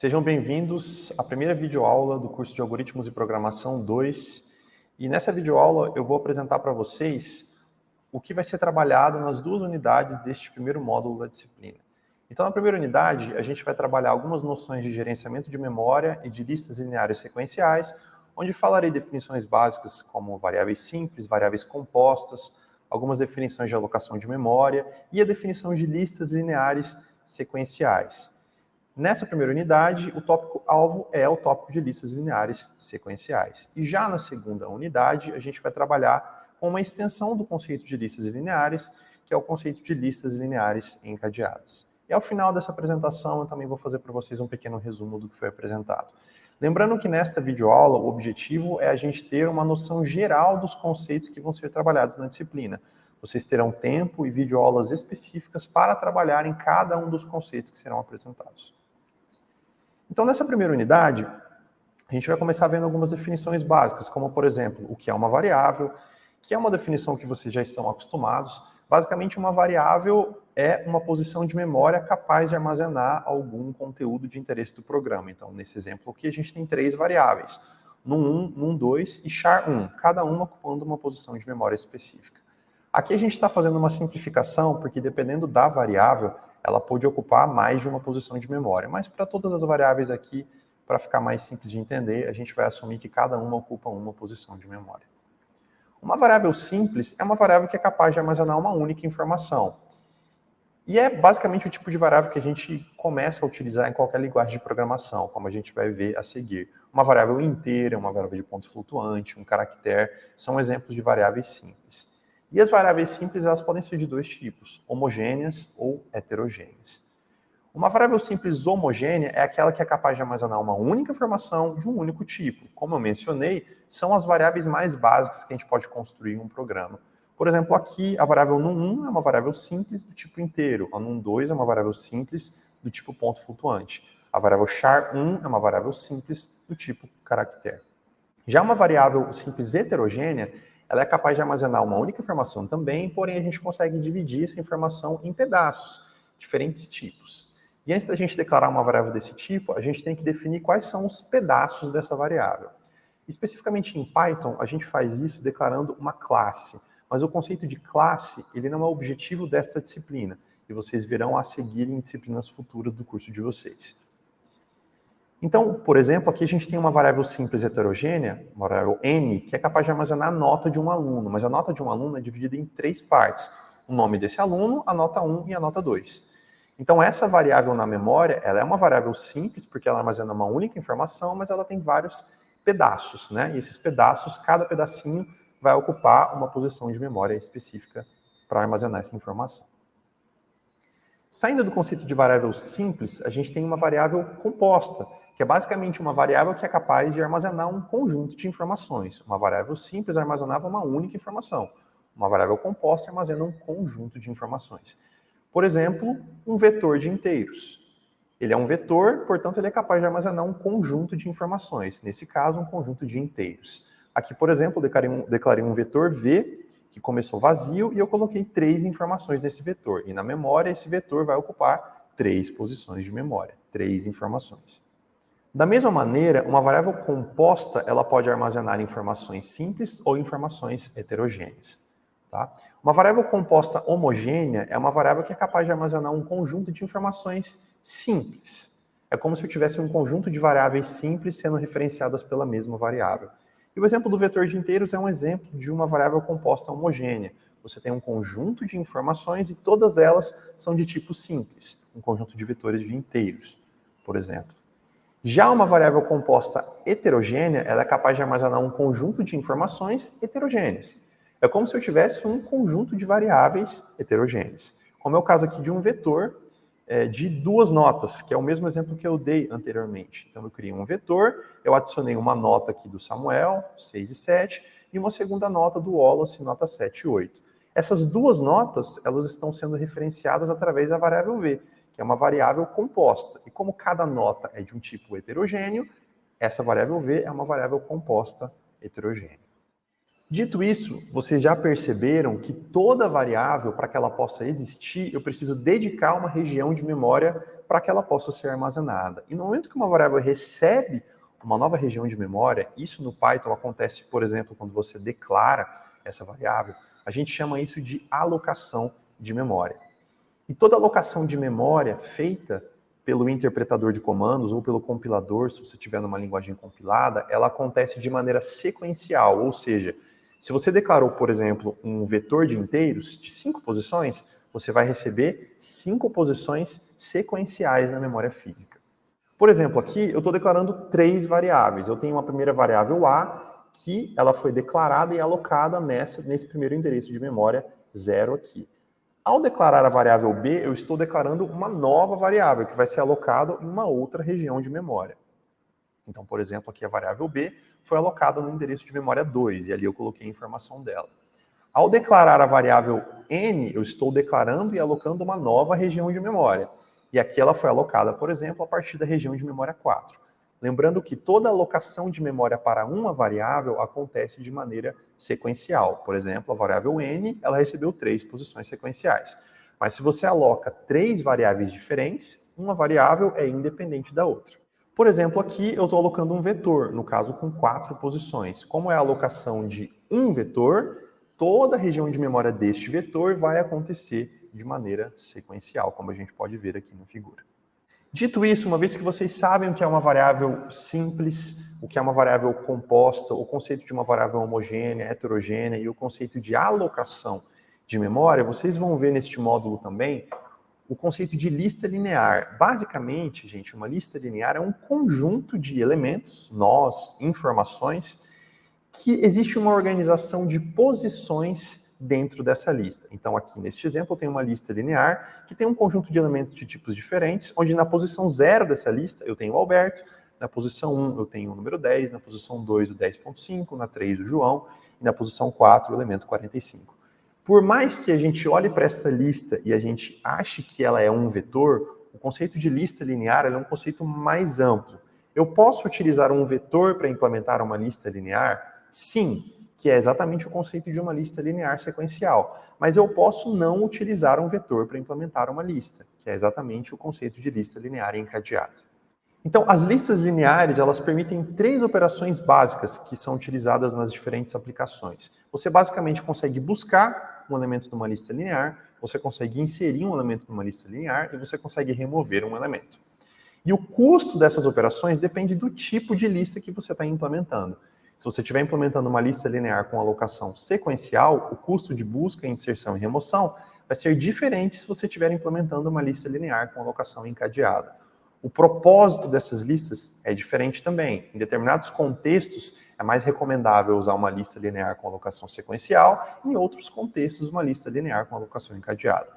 Sejam bem-vindos à primeira videoaula do curso de Algoritmos e Programação 2. E nessa videoaula eu vou apresentar para vocês o que vai ser trabalhado nas duas unidades deste primeiro módulo da disciplina. Então, na primeira unidade, a gente vai trabalhar algumas noções de gerenciamento de memória e de listas lineares sequenciais, onde falarei definições básicas como variáveis simples, variáveis compostas, algumas definições de alocação de memória e a definição de listas lineares sequenciais. Nessa primeira unidade, o tópico-alvo é o tópico de listas lineares sequenciais. E já na segunda unidade, a gente vai trabalhar com uma extensão do conceito de listas lineares, que é o conceito de listas lineares encadeadas. E ao final dessa apresentação, eu também vou fazer para vocês um pequeno resumo do que foi apresentado. Lembrando que nesta videoaula, o objetivo é a gente ter uma noção geral dos conceitos que vão ser trabalhados na disciplina. Vocês terão tempo e videoaulas específicas para trabalhar em cada um dos conceitos que serão apresentados. Então, nessa primeira unidade, a gente vai começar vendo algumas definições básicas, como, por exemplo, o que é uma variável, que é uma definição que vocês já estão acostumados. Basicamente, uma variável é uma posição de memória capaz de armazenar algum conteúdo de interesse do programa. Então, nesse exemplo aqui, a gente tem três variáveis, num1, num2 e char1, cada uma ocupando uma posição de memória específica. Aqui a gente está fazendo uma simplificação, porque dependendo da variável, ela pode ocupar mais de uma posição de memória. Mas para todas as variáveis aqui, para ficar mais simples de entender, a gente vai assumir que cada uma ocupa uma posição de memória. Uma variável simples é uma variável que é capaz de armazenar uma única informação. E é basicamente o tipo de variável que a gente começa a utilizar em qualquer linguagem de programação, como a gente vai ver a seguir. Uma variável inteira, uma variável de ponto flutuante, um caractere, são exemplos de variáveis simples. E as variáveis simples elas podem ser de dois tipos, homogêneas ou heterogêneas. Uma variável simples homogênea é aquela que é capaz de armazenar uma única informação de um único tipo. Como eu mencionei, são as variáveis mais básicas que a gente pode construir em um programa. Por exemplo, aqui a variável num1 é uma variável simples do tipo inteiro, a num2 é uma variável simples do tipo ponto flutuante. A variável char1 é uma variável simples do tipo caractere. Já uma variável simples heterogênea, ela é capaz de armazenar uma única informação também, porém a gente consegue dividir essa informação em pedaços, diferentes tipos. E antes da gente declarar uma variável desse tipo, a gente tem que definir quais são os pedaços dessa variável. Especificamente em Python, a gente faz isso declarando uma classe. Mas o conceito de classe, ele não é o objetivo desta disciplina. E vocês verão a seguir em disciplinas futuras do curso de vocês. Então, por exemplo, aqui a gente tem uma variável simples heterogênea, uma variável n, que é capaz de armazenar a nota de um aluno. Mas a nota de um aluno é dividida em três partes. O nome desse aluno, a nota 1 e a nota 2. Então, essa variável na memória, ela é uma variável simples, porque ela armazena uma única informação, mas ela tem vários pedaços, né? E esses pedaços, cada pedacinho vai ocupar uma posição de memória específica para armazenar essa informação. Saindo do conceito de variável simples, a gente tem uma variável composta, que é basicamente uma variável que é capaz de armazenar um conjunto de informações. Uma variável simples armazenava uma única informação. Uma variável composta armazena um conjunto de informações. Por exemplo, um vetor de inteiros. Ele é um vetor, portanto, ele é capaz de armazenar um conjunto de informações, nesse caso, um conjunto de inteiros. Aqui, por exemplo, declarei um, declarei um vetor V, que começou vazio, e eu coloquei três informações nesse vetor. E na memória, esse vetor vai ocupar três posições de memória, três informações. Da mesma maneira, uma variável composta ela pode armazenar informações simples ou informações heterogêneas. Tá? Uma variável composta homogênea é uma variável que é capaz de armazenar um conjunto de informações simples. É como se eu tivesse um conjunto de variáveis simples sendo referenciadas pela mesma variável. E o exemplo do vetor de inteiros é um exemplo de uma variável composta homogênea. Você tem um conjunto de informações e todas elas são de tipo simples, um conjunto de vetores de inteiros, por exemplo. Já uma variável composta heterogênea, ela é capaz de armazenar um conjunto de informações heterogêneas. É como se eu tivesse um conjunto de variáveis heterogêneas. Como é o caso aqui de um vetor é, de duas notas, que é o mesmo exemplo que eu dei anteriormente. Então, eu criei um vetor, eu adicionei uma nota aqui do Samuel, 6 e 7, e uma segunda nota do Wallace, nota 7 e 8. Essas duas notas, elas estão sendo referenciadas através da variável v, que é uma variável composta. E como cada nota é de um tipo heterogêneo, essa variável v é uma variável composta heterogênea. Dito isso, vocês já perceberam que toda variável, para que ela possa existir, eu preciso dedicar uma região de memória para que ela possa ser armazenada. E no momento que uma variável recebe uma nova região de memória, isso no Python acontece, por exemplo, quando você declara essa variável, a gente chama isso de alocação de memória. E toda alocação de memória feita pelo interpretador de comandos ou pelo compilador, se você tiver numa linguagem compilada, ela acontece de maneira sequencial, ou seja, se você declarou, por exemplo, um vetor de inteiros de cinco posições, você vai receber cinco posições sequenciais na memória física. Por exemplo, aqui eu estou declarando três variáveis. Eu tenho uma primeira variável A, que ela foi declarada e alocada nessa, nesse primeiro endereço de memória zero aqui. Ao declarar a variável B, eu estou declarando uma nova variável, que vai ser alocada em uma outra região de memória. Então, por exemplo, aqui a variável B foi alocada no endereço de memória 2, e ali eu coloquei a informação dela. Ao declarar a variável n, eu estou declarando e alocando uma nova região de memória. E aqui ela foi alocada, por exemplo, a partir da região de memória 4. Lembrando que toda alocação de memória para uma variável acontece de maneira sequencial. Por exemplo, a variável n, ela recebeu três posições sequenciais. Mas se você aloca três variáveis diferentes, uma variável é independente da outra. Por exemplo, aqui eu estou alocando um vetor, no caso com quatro posições. Como é a alocação de um vetor, toda a região de memória deste vetor vai acontecer de maneira sequencial, como a gente pode ver aqui na figura. Dito isso, uma vez que vocês sabem o que é uma variável simples, o que é uma variável composta, o conceito de uma variável homogênea, heterogênea e o conceito de alocação de memória, vocês vão ver neste módulo também o conceito de lista linear. Basicamente, gente, uma lista linear é um conjunto de elementos, nós, informações, que existe uma organização de posições dentro dessa lista. Então, aqui neste exemplo, eu tenho uma lista linear que tem um conjunto de elementos de tipos diferentes, onde na posição 0 dessa lista eu tenho o Alberto, na posição 1 eu tenho o número 10, na posição 2 o 10.5, na 3 o João, e na posição 4 o elemento 45. Por mais que a gente olhe para essa lista e a gente ache que ela é um vetor, o conceito de lista linear é um conceito mais amplo. Eu posso utilizar um vetor para implementar uma lista linear? Sim, que é exatamente o conceito de uma lista linear sequencial. Mas eu posso não utilizar um vetor para implementar uma lista, que é exatamente o conceito de lista linear encadeada. Então, as listas lineares, elas permitem três operações básicas que são utilizadas nas diferentes aplicações. Você basicamente consegue buscar um elemento numa lista linear, você consegue inserir um elemento numa lista linear e você consegue remover um elemento. E o custo dessas operações depende do tipo de lista que você está implementando. Se você estiver implementando uma lista linear com alocação sequencial, o custo de busca, inserção e remoção vai ser diferente se você estiver implementando uma lista linear com alocação encadeada. O propósito dessas listas é diferente também. Em determinados contextos, é mais recomendável usar uma lista linear com alocação sequencial, em outros contextos, uma lista linear com alocação encadeada.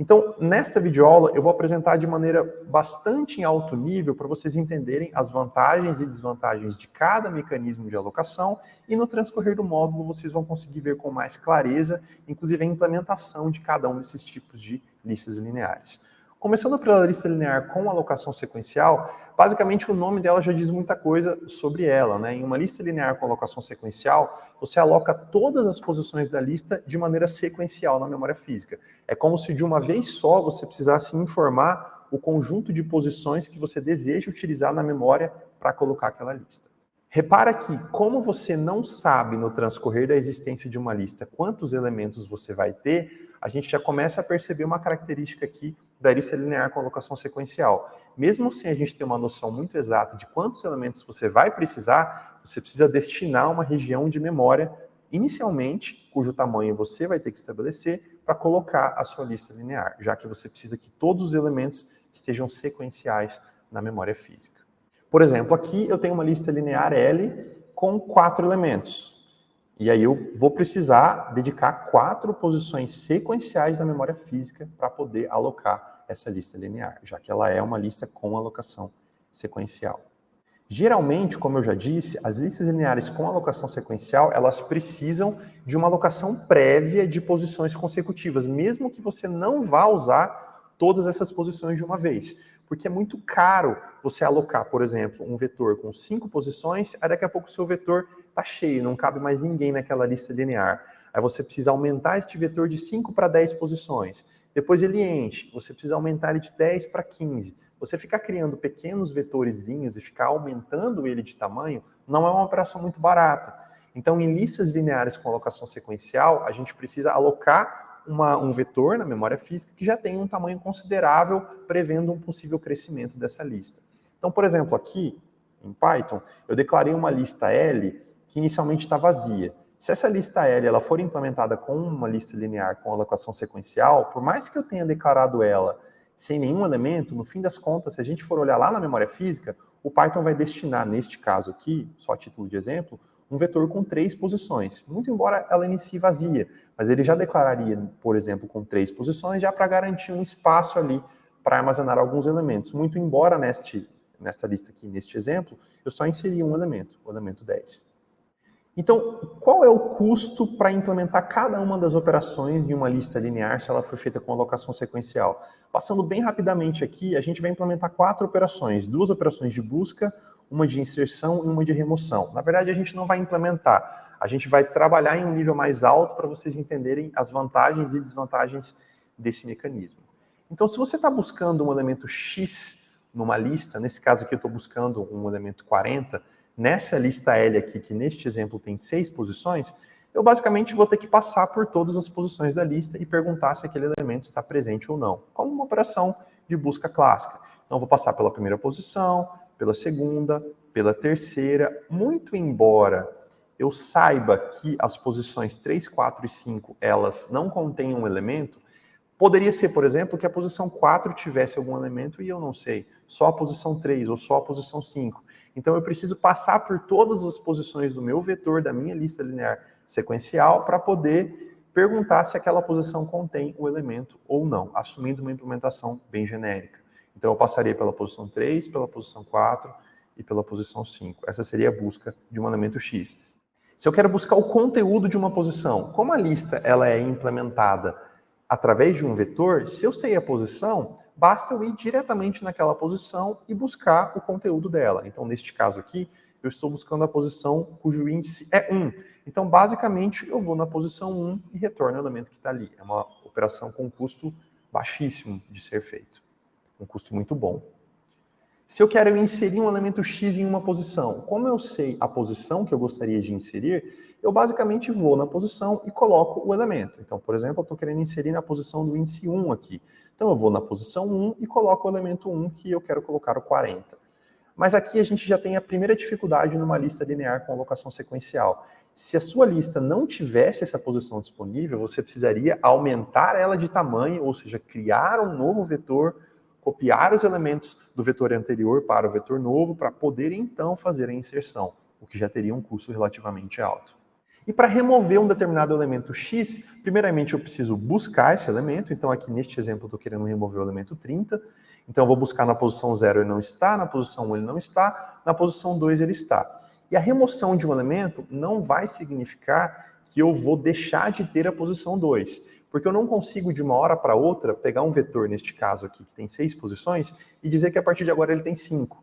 Então, nesta videoaula, eu vou apresentar de maneira bastante em alto nível para vocês entenderem as vantagens e desvantagens de cada mecanismo de alocação e no transcorrer do módulo vocês vão conseguir ver com mais clareza, inclusive a implementação de cada um desses tipos de listas lineares. Começando pela lista linear com alocação sequencial, basicamente o nome dela já diz muita coisa sobre ela. Né? Em uma lista linear com alocação sequencial, você aloca todas as posições da lista de maneira sequencial na memória física. É como se de uma vez só você precisasse informar o conjunto de posições que você deseja utilizar na memória para colocar aquela lista. Repara que, como você não sabe no transcorrer da existência de uma lista quantos elementos você vai ter, a gente já começa a perceber uma característica aqui da lista linear com alocação sequencial. Mesmo sem a gente ter uma noção muito exata de quantos elementos você vai precisar, você precisa destinar uma região de memória inicialmente, cujo tamanho você vai ter que estabelecer para colocar a sua lista linear, já que você precisa que todos os elementos estejam sequenciais na memória física. Por exemplo, aqui eu tenho uma lista linear L com quatro elementos. E aí eu vou precisar dedicar quatro posições sequenciais na memória física para poder alocar essa lista linear, já que ela é uma lista com alocação sequencial. Geralmente, como eu já disse, as listas lineares com alocação sequencial, elas precisam de uma alocação prévia de posições consecutivas, mesmo que você não vá usar todas essas posições de uma vez porque é muito caro você alocar, por exemplo, um vetor com cinco posições, aí daqui a pouco o seu vetor está cheio, não cabe mais ninguém naquela lista linear. Aí você precisa aumentar este vetor de 5 para 10 posições. Depois ele enche, você precisa aumentar ele de 10 para 15. Você ficar criando pequenos vetorzinhos e ficar aumentando ele de tamanho não é uma operação muito barata. Então, em listas lineares com alocação sequencial, a gente precisa alocar uma, um vetor na memória física que já tem um tamanho considerável, prevendo um possível crescimento dessa lista. Então, por exemplo, aqui em Python, eu declarei uma lista L que inicialmente está vazia. Se essa lista L ela for implementada com uma lista linear com alocação sequencial, por mais que eu tenha declarado ela sem nenhum elemento, no fim das contas, se a gente for olhar lá na memória física, o Python vai destinar, neste caso aqui, só a título de exemplo, um vetor com três posições, muito embora ela inicie vazia, mas ele já declararia, por exemplo, com três posições, já para garantir um espaço ali para armazenar alguns elementos, muito embora neste, nesta lista aqui, neste exemplo, eu só inseri um elemento, o elemento 10. Então, qual é o custo para implementar cada uma das operações em uma lista linear se ela for feita com alocação sequencial? Passando bem rapidamente aqui, a gente vai implementar quatro operações, duas operações de busca, uma de inserção e uma de remoção. Na verdade, a gente não vai implementar, a gente vai trabalhar em um nível mais alto para vocês entenderem as vantagens e desvantagens desse mecanismo. Então, se você está buscando um elemento X numa lista, nesse caso aqui eu estou buscando um elemento 40, nessa lista L aqui, que neste exemplo tem seis posições, eu basicamente vou ter que passar por todas as posições da lista e perguntar se aquele elemento está presente ou não, como uma operação de busca clássica. Então, vou passar pela primeira posição, pela segunda, pela terceira, muito embora eu saiba que as posições 3, 4 e 5, elas não contêm um elemento, poderia ser, por exemplo, que a posição 4 tivesse algum elemento e eu não sei, só a posição 3 ou só a posição 5. Então eu preciso passar por todas as posições do meu vetor, da minha lista linear sequencial, para poder perguntar se aquela posição contém o elemento ou não, assumindo uma implementação bem genérica. Então eu passaria pela posição 3, pela posição 4 e pela posição 5. Essa seria a busca de um elemento X. Se eu quero buscar o conteúdo de uma posição, como a lista ela é implementada através de um vetor, se eu sei a posição, basta eu ir diretamente naquela posição e buscar o conteúdo dela. Então, neste caso aqui, eu estou buscando a posição cujo índice é 1. Então, basicamente, eu vou na posição 1 e retorno o elemento que está ali. É uma operação com custo baixíssimo de ser feito. Um custo muito bom. Se eu quero inserir um elemento X em uma posição, como eu sei a posição que eu gostaria de inserir, eu basicamente vou na posição e coloco o elemento. Então, por exemplo, eu estou querendo inserir na posição do índice 1 aqui. Então eu vou na posição 1 e coloco o elemento 1 que eu quero colocar o 40. Mas aqui a gente já tem a primeira dificuldade numa lista linear com alocação sequencial. Se a sua lista não tivesse essa posição disponível, você precisaria aumentar ela de tamanho, ou seja, criar um novo vetor, copiar os elementos do vetor anterior para o vetor novo, para poder então fazer a inserção, o que já teria um custo relativamente alto. E para remover um determinado elemento x, primeiramente eu preciso buscar esse elemento, então aqui neste exemplo eu estou querendo remover o elemento 30, então eu vou buscar na posição 0 ele não está, na posição 1 ele não está, na posição 2 ele está. E a remoção de um elemento não vai significar que eu vou deixar de ter a posição 2, porque eu não consigo de uma hora para outra pegar um vetor, neste caso aqui, que tem seis posições, e dizer que a partir de agora ele tem cinco.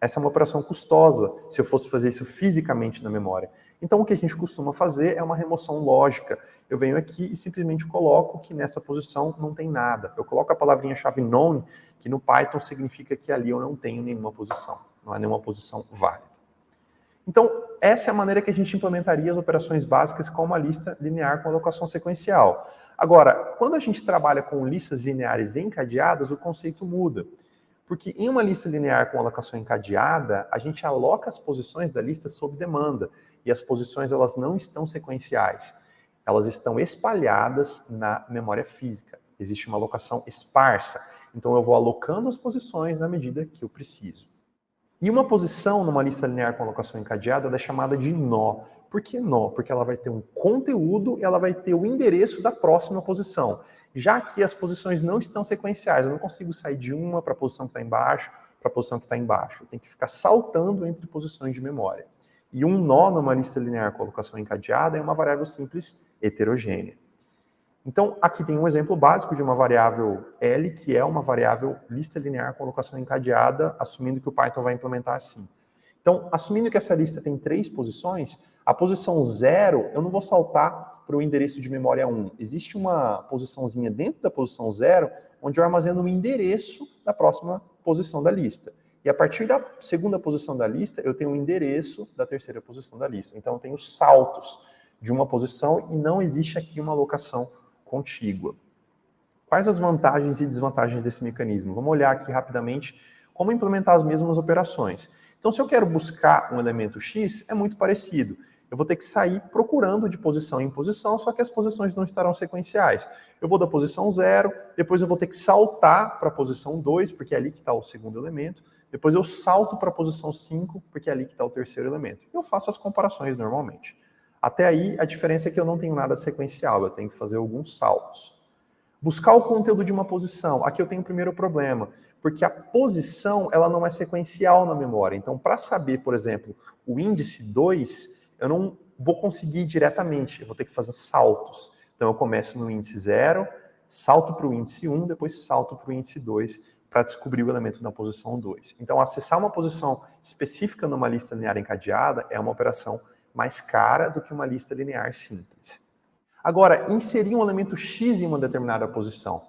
Essa é uma operação custosa, se eu fosse fazer isso fisicamente na memória. Então, o que a gente costuma fazer é uma remoção lógica. Eu venho aqui e simplesmente coloco que nessa posição não tem nada. Eu coloco a palavrinha-chave known, que no Python significa que ali eu não tenho nenhuma posição. Não há nenhuma posição válida. Então, essa é a maneira que a gente implementaria as operações básicas com uma lista linear com alocação sequencial. Agora, quando a gente trabalha com listas lineares encadeadas, o conceito muda. Porque em uma lista linear com alocação encadeada, a gente aloca as posições da lista sob demanda. E as posições elas não estão sequenciais. Elas estão espalhadas na memória física. Existe uma alocação esparsa. Então eu vou alocando as posições na medida que eu preciso. E uma posição numa lista linear com alocação encadeada é chamada de nó. Por que nó? Porque ela vai ter um conteúdo e ela vai ter o endereço da próxima posição já que as posições não estão sequenciais. Eu não consigo sair de uma para a posição que está embaixo para a posição que está embaixo. Eu tenho que ficar saltando entre posições de memória. E um nó numa lista linear com alocação encadeada é uma variável simples heterogênea. Então, aqui tem um exemplo básico de uma variável L, que é uma variável lista linear com alocação encadeada, assumindo que o Python vai implementar assim. Então, assumindo que essa lista tem três posições, a posição zero eu não vou saltar para o endereço de memória 1? Existe uma posiçãozinha dentro da posição 0, onde eu armazeno o endereço da próxima posição da lista. E a partir da segunda posição da lista, eu tenho o endereço da terceira posição da lista. Então, eu tenho saltos de uma posição e não existe aqui uma alocação contígua. Quais as vantagens e desvantagens desse mecanismo? Vamos olhar aqui rapidamente como implementar as mesmas operações. Então, se eu quero buscar um elemento X, é muito parecido. Eu vou ter que sair procurando de posição em posição, só que as posições não estarão sequenciais. Eu vou da posição 0, depois eu vou ter que saltar para a posição 2, porque é ali que está o segundo elemento, depois eu salto para a posição 5, porque é ali que está o terceiro elemento. Eu faço as comparações normalmente. Até aí, a diferença é que eu não tenho nada sequencial, eu tenho que fazer alguns saltos. Buscar o conteúdo de uma posição. Aqui eu tenho o primeiro problema, porque a posição ela não é sequencial na memória. Então, para saber, por exemplo, o índice 2, eu não vou conseguir diretamente, eu vou ter que fazer saltos. Então, eu começo no índice 0, salto para o índice 1, um, depois salto para o índice 2, para descobrir o elemento na posição 2. Então, acessar uma posição específica numa lista linear encadeada é uma operação mais cara do que uma lista linear simples. Agora, inserir um elemento X em uma determinada posição.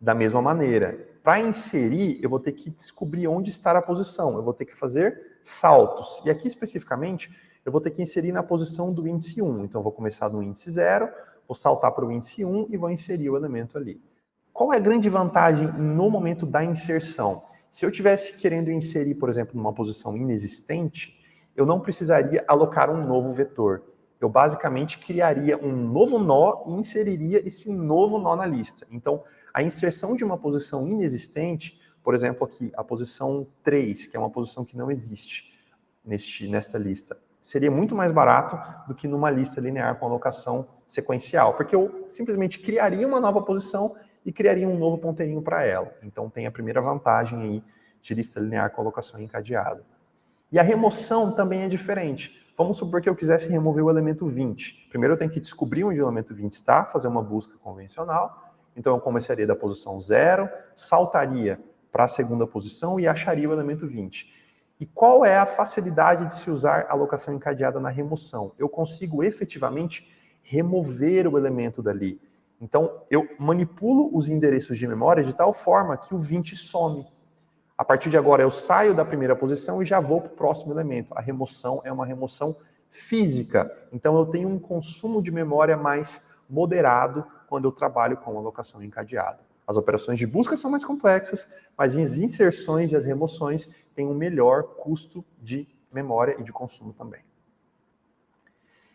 Da mesma maneira, para inserir, eu vou ter que descobrir onde está a posição, eu vou ter que fazer saltos. E aqui, especificamente, eu vou ter que inserir na posição do índice 1. Então, eu vou começar no índice 0, vou saltar para o índice 1 e vou inserir o elemento ali. Qual é a grande vantagem no momento da inserção? Se eu tivesse querendo inserir, por exemplo, numa posição inexistente, eu não precisaria alocar um novo vetor eu basicamente criaria um novo nó e inseriria esse novo nó na lista. Então, a inserção de uma posição inexistente, por exemplo aqui, a posição 3, que é uma posição que não existe neste, nesta lista, seria muito mais barato do que numa lista linear com alocação sequencial, porque eu simplesmente criaria uma nova posição e criaria um novo ponteirinho para ela. Então tem a primeira vantagem aí de lista linear com alocação encadeada. E a remoção também é diferente. Vamos supor que eu quisesse remover o elemento 20. Primeiro eu tenho que descobrir onde o elemento 20 está, fazer uma busca convencional. Então eu começaria da posição 0, saltaria para a segunda posição e acharia o elemento 20. E qual é a facilidade de se usar a alocação encadeada na remoção? Eu consigo efetivamente remover o elemento dali. Então eu manipulo os endereços de memória de tal forma que o 20 some. A partir de agora, eu saio da primeira posição e já vou para o próximo elemento. A remoção é uma remoção física. Então, eu tenho um consumo de memória mais moderado quando eu trabalho com alocação encadeada. As operações de busca são mais complexas, mas as inserções e as remoções têm um melhor custo de memória e de consumo também.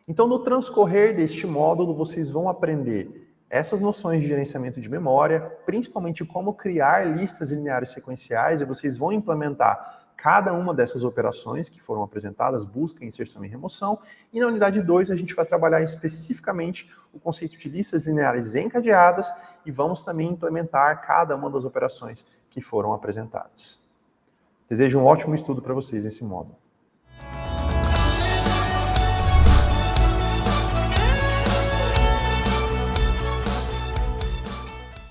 Então, no transcorrer deste módulo, vocês vão aprender essas noções de gerenciamento de memória, principalmente como criar listas lineares sequenciais, e vocês vão implementar cada uma dessas operações que foram apresentadas, busca, inserção e remoção. E na unidade 2 a gente vai trabalhar especificamente o conceito de listas lineares encadeadas e vamos também implementar cada uma das operações que foram apresentadas. Desejo um ótimo estudo para vocês nesse módulo.